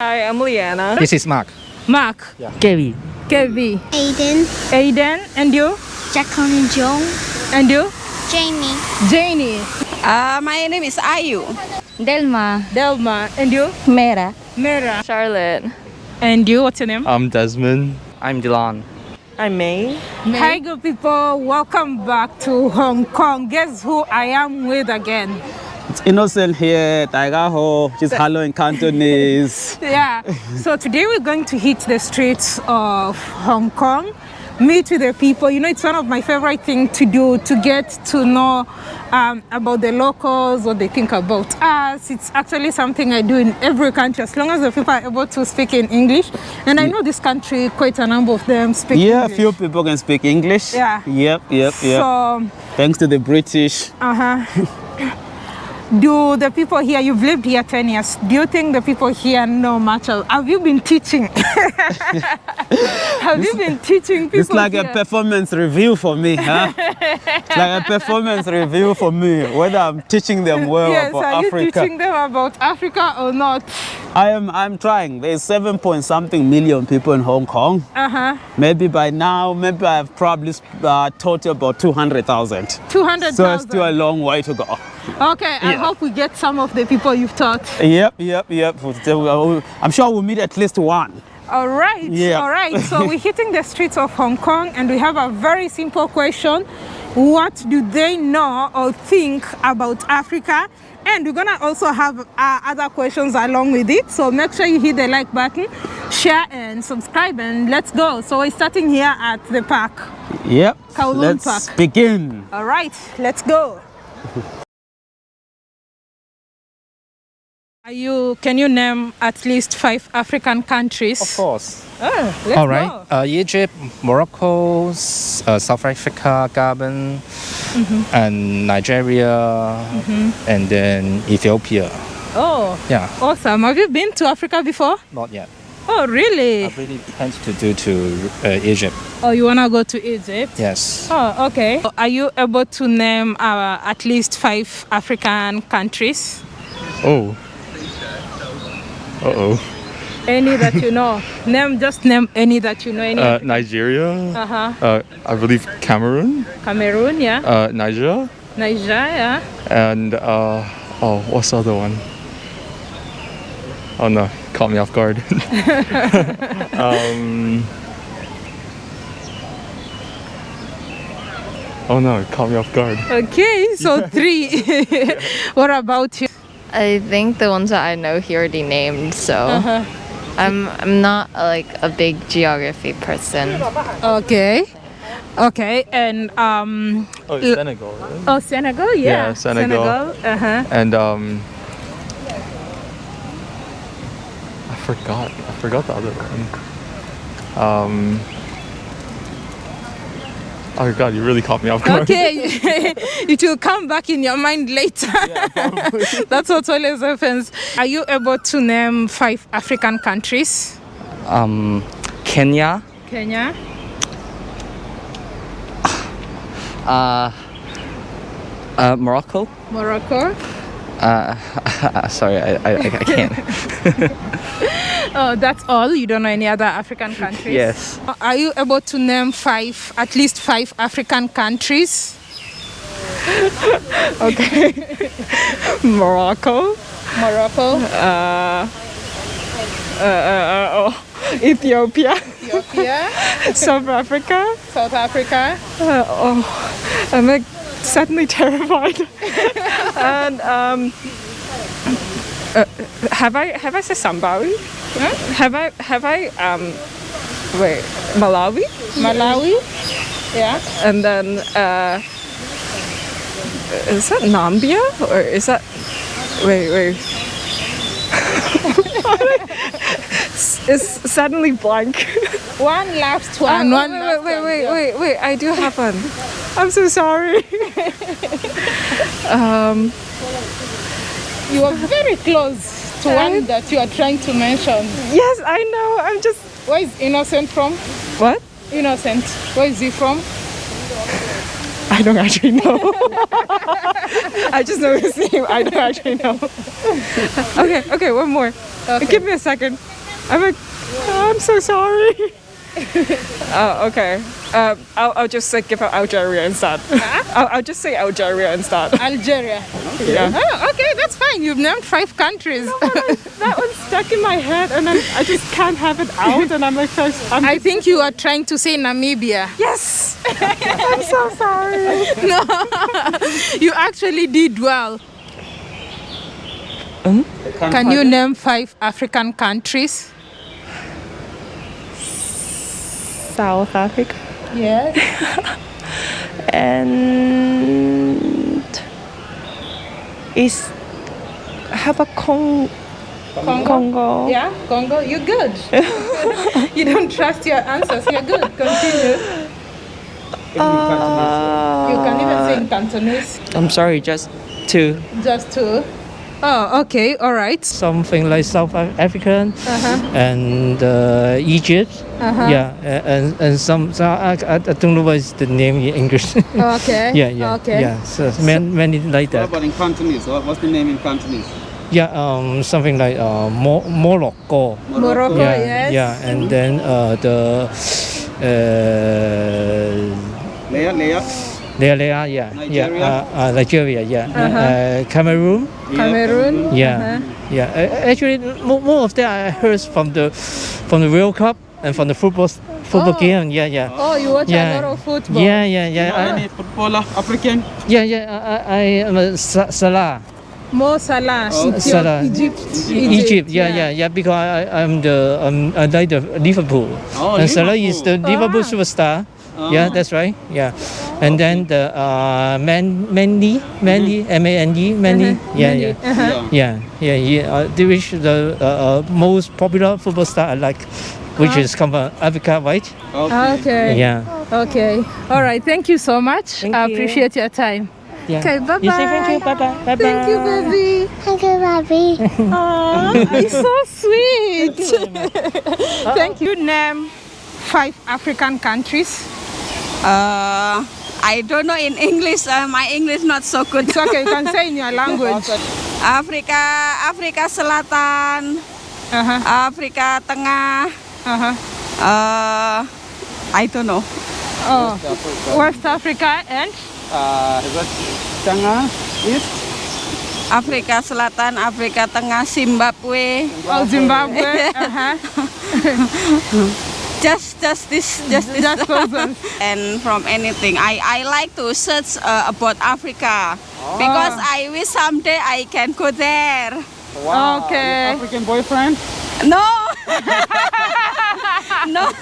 Hi, I'm Liana. This is Mark. Mark. Yeah. Kevi. Kevi. Aiden, Aiden. And you? Jacqueline Jong, And you? Jamie, Janie. Uh, my name is Ayu. Delma, Delma. And you? Mera, Mera. Charlotte. And you? What's your name? I'm Desmond. I'm Dylan. I'm May. Hi, good people. Welcome back to Hong Kong. Guess who I am with again? It's innocent here, Tiger Ho, just hello in Cantonese. Yeah. so today we're going to hit the streets of Hong Kong, meet with the people. You know, it's one of my favorite things to do to get to know um, about the locals, what they think about us. It's actually something I do in every country as long as the people are able to speak in English. And I know this country, quite a number of them speak Yeah, a English. few people can speak English. Yeah. Yep, yep, yep. So, Thanks to the British. uh huh. Do the people here, you've lived here 10 years, do you think the people here know much of, have you been teaching? have you been teaching people It's like here? a performance review for me, huh? it's like a performance review for me, whether I'm teaching them well yes, about are you Africa. teaching them about Africa or not? I am I'm trying. There's seven point something million people in Hong Kong. Uh-huh. Maybe by now, maybe I've probably uh, taught you about 200,000. 200,000. So it's still a long way to go. Okay, I Yeah. hope we get some of the people you've taught. Yep, yep, yep. I'm sure we'll meet at least one. All right, Yeah. all right. So we're hitting the streets of Hong Kong and we have a very simple question. What do they know or think about Africa? And we're gonna also have uh, other questions along with it. So make sure you hit the like button, share and subscribe and let's go. So we're starting here at the park. Yep. Kowloon Let's Park. begin. All right, let's go. you, can you name at least five African countries? Of course. Oh, let's All right. go. Uh, Egypt, Morocco, uh, South Africa, Gabon, Mm-hmm. and Nigeria, and then Ethiopia. Oh, Yeah, awesome. Have you been to Africa before? not yet. Oh, really? I really plan to do to uh, Egypt. Oh, you want to go to Egypt? Yes. Oh, okay. Are you able to name uh, at least five African countries? Oh. Uh oh. Any that you know. name, just name any that you know. Any. Uh, Nigeria. uh-huh. Uh, I believe Cameroon. Cameroon, yeah. Uh, Niger. Niger, yeah. And uh, oh, what's the other one? Oh no, caught me off guard. um. Oh no, caught me off guard. Okay, so three. what about you? I think the ones that I know he already named, so Uh-huh. I'm I'm not uh, like a big geography person. Okay. Okay, and um, Oh, Senegal. right? oh, Senegal, yeah. Yeah, Senegal. Uh-huh. And um, I forgot. I forgot the other one. Um. Oh God, you really caught me off guard. Okay, it will come back in your mind later. That's what always happens. Are you able to name five African countries? Um, Kenya, Kenya, uh, uh, Morocco. Morocco. Uh, sorry, I, I, I can't. Oh, that's all. You don't know any other African countries? yes. Are you able to name five, at least five African countries? okay. Morocco, Morocco, uh, uh, uh, oh, Ethiopia, Ethiopia, South Africa. South Africa. Uh, oh, I'm like suddenly terrified. and um, uh, have I have I said Zimbabwe? Have I have I um, wait Malawi? Malawi. Yeah. And then uh, is that Nambia or is that wait wait? it's suddenly blank. One last one. one wait, last wait, wait, wait, wait, I do have one. I'm so sorry. um, You are very close one that you are trying to mention. yes, I know. I'm just. Where is Innocent from? What? Innocent. Where is he from? I don't actually know. I just know his name. I don't actually know. okay, okay, one more. Give me a second. I'm like, I'm so sorry. oh, okay. Um, I'll, I'll just say give her Algeria instead. I'll, I'll just say Algeria instead. Algeria. Yeah. Oh, okay, that's fine. You've named five countries. that one's stuck in my head and then I just can't have it out and I'm like, so, I'm I think you are trying to say Namibia. yes. I'm so sorry. No, you actually did well. Can you name five African countries? South Africa Yes. and is how about Cong- Congo? Congo? Yeah, Congo. You're good. you don't trust your answers. You're good. Continue. Uh, You can even say in Cantonese. I'm sorry, just two. Just two. Oh, okay. All right. Something like South Af- African and uh, Egypt. Yeah, and and some, so I, I, I don't know what is the name in English. Okay. yeah, yeah, Okay. yeah. So man, many like that. about in Cantonese? What's the name in Cantonese? Yeah, um, something like uh, Mo- Morocco. Morocco. yeah, yes. yeah, and then uh, the uh, Leah, Leah. Lea Lea, yeah, Nigeria? yeah, uh, uh, Nigeria, yeah, uh, Cameroon. Cameroon. Yeah, yeah. A- Actually, more, more of that I heard from the from the World Cup and from the football football Oh. game. Yeah, yeah. Oh, you watch Yeah. a lot of football. Yeah, yeah, yeah. I, Any footballer, African? yeah, yeah. I, I am a Salah, Mo Salah. Oh. Ethiopia- Salah. Egypt. Egypt. Yeah, yeah, yeah. Because I, I- I'm the um, I like the Liverpool, Oh, and Salah is the Liverpool Ah. superstar. Yeah, that's right. Yeah, and then the uh, Man Mandy, Mandy, M A N D, Mandy. Yeah, yeah. Uh-huh. Yeah. Yeah, yeah, yeah. Uh, they the uh, uh, most popular football star I like, which is come from Africa, right? Okay. Okay. Yeah. Okay. All right. Thank you so much. Thank I you. appreciate your time. yeah. Okay. Bye You say thank you. bye. Bye bye. Bye bye. Thank you, baby. Thank you, Bobby. Aw, it's so sweet. Thank you. Name five African countries. Uh, I don't know in English. Uh, my English not so good. It's okay. You can say in your language. Afrika, Afrika Selatan, Uh-huh. Afrika Tengah. Uh-huh. Uh, I don't know. Oh, West Africa and Uh, is that Tengah, East? Afrika Selatan, Afrika Tengah, Zimbabwe. oh, Zimbabwe. Uh-huh. Just, just this, just this. Just those ones. and from anything. I, I like to search uh, about Africa because I wish someday I can go there. Wow. Okay. African boyfriend? No. no.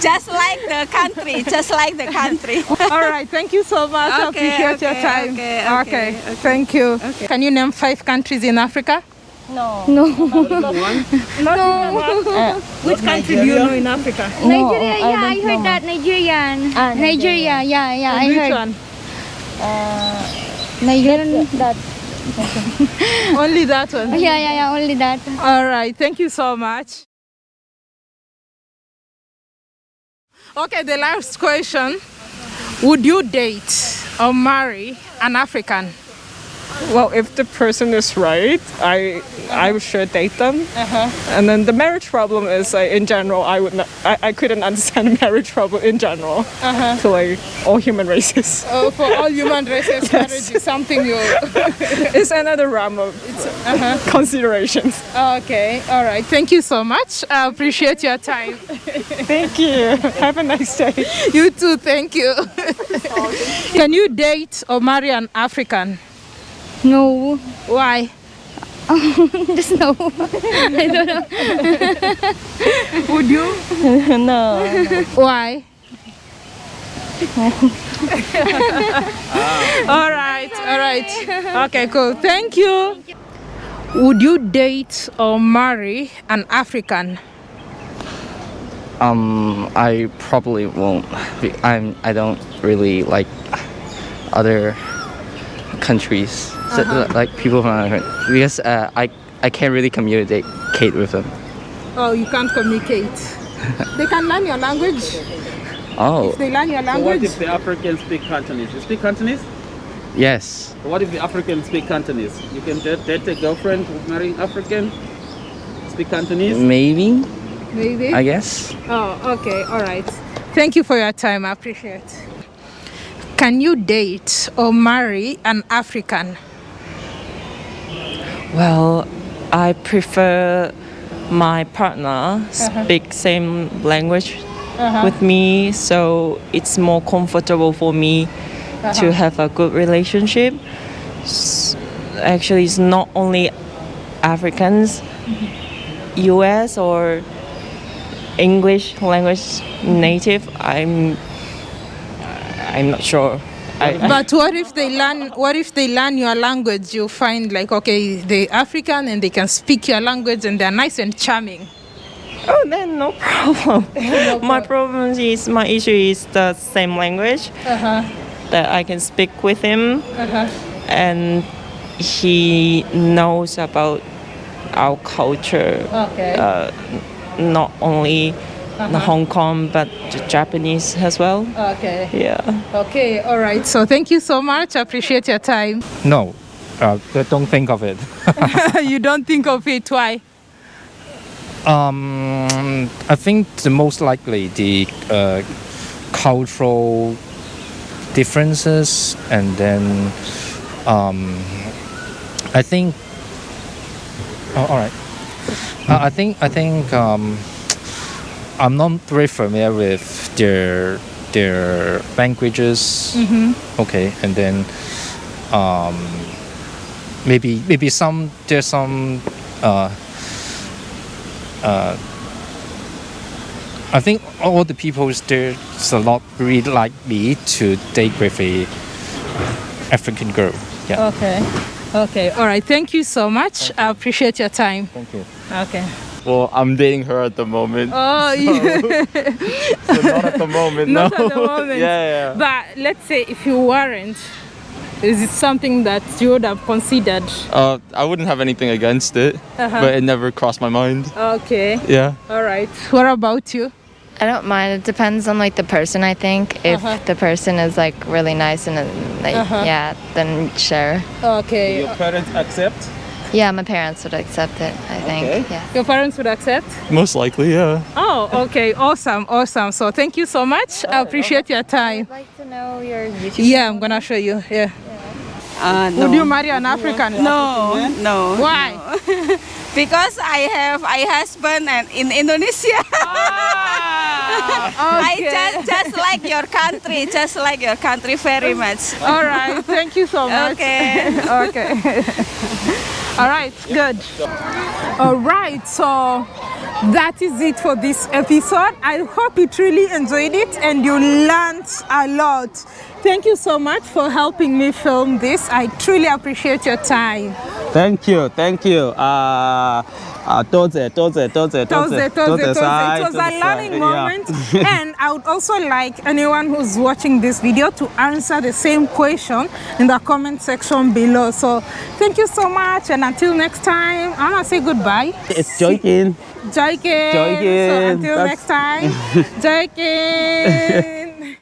just like the country, just like the country. All right. Thank you so much. I Okay, appreciate your okay, time. okay, okay, okay. Thank you. Can you name five countries in Africa? No. No. Uh, Which country do you know in Africa? Nigeria, yeah, I, heard that. Nigerian. Ah, Nigeria, yeah, yeah, I Which heard. one? Uh, Nigerian. That. Only that one. Yeah, yeah, yeah, only that. All right. Thank you so much. Okay, the last question. Would you date or marry an African? Well, if the person is right, I I would sure date them. Uh-huh. And then the marriage problem is like in general, I would not, I, I couldn't understand marriage problem in general Uh-huh. to like all human races. Oh, for all human races, marriage is something you. It's another realm of considerations. Okay, all right. Thank you so much. I appreciate your time. Thank you. Have a nice day. You too, thank you. Can you date or marry an African? No. Why? Just no. I don't know. Would you? no. Why? all right, all right. Okay, cool. Thank you. Would you date or marry an African? Um, I probably won't. Be- I'm. I don't really like other countries, so, like people from other because uh, I I can't really communicate with them. Oh, you can't communicate. they can learn your language. Oh, If they learn your So what language, if the Africans speak Cantonese? You speak Cantonese? yes. So what if the Africans speak Cantonese? You can date, date a girlfriend who's marrying African, speak Cantonese? Maybe, maybe. I guess. Oh, okay, all right. Thank you for your time. I appreciate. Can you date or marry an African? Well, I prefer my partner uh-huh. speak same language uh-huh. with me, so it's more comfortable for me to uh-huh. have a good relationship. Actually, it's not only Africans, mm-hmm. U.S. or English language native. I'm I'm not sure. I, I- But what if they learn? What if they learn your language? You find like okay, they African and they can speak your language and they're nice and charming. Oh, then no problem. my problem is my issue is the same language that I can speak with him, and he knows about our culture. Okay. Uh, not only the Hong Kong but the Japanese as well. Okay. Yeah. Okay. All right. So thank you so much. I appreciate your time. No, uh, don't think of it. you don't think of it. Why? Um, I think the most likely the uh, cultural differences, and then um, I think. Oh, all right. Uh, I think I think um, I'm not very familiar with their their languages. Okay, and then um, maybe maybe some there's some. Uh, uh, I think all the people there's a lot really like me to date with a African girl. Yeah. Okay. Okay. All right. Thank you so much. I appreciate your time. Thank you. Okay. Well, I'm dating her at the moment. Oh, you. So not at the moment, Not no. at the moment. yeah, yeah. But let's say if you weren't, is it something that you would have considered? Uh, I wouldn't have anything against it, Uh-huh. but it never crossed my mind. Okay. Yeah. All right. What about you? I don't mind. It depends on like the person. I think if Uh-huh. the person is like really nice and uh, like Uh-huh. yeah, then sure. Okay. Your parents accept? Yeah, my parents would accept it. I think. Okay. Yeah. Your parents would accept? Most likely, yeah. Oh, okay. Awesome. Awesome. So thank you so much. I appreciate your time. I'd like to know your YouTube. Yeah, I'm gonna show you. Yeah. Uh, no. Would you marry an African? No, no. Why? Because I have a husband and in Indonesia. I just just like your country, just like your country very much. All right. Thank you so much. Okay. okay. All right. Good. All right. So that is it for this episode. I hope you truly enjoyed it and you learned a lot. Thank you so much for helping me film this. I truly appreciate your time. Thank you, thank you. Uh, uh, toze, toze, toze, toze, Toze, toze, toze. It was a learning moment. and I would also like anyone who's watching this video to answer the same question in the comment section below. So thank you so much. And until next time, I'm going to say goodbye. It's joking. Joykin. Joykin. So until That's- next time, Joykin.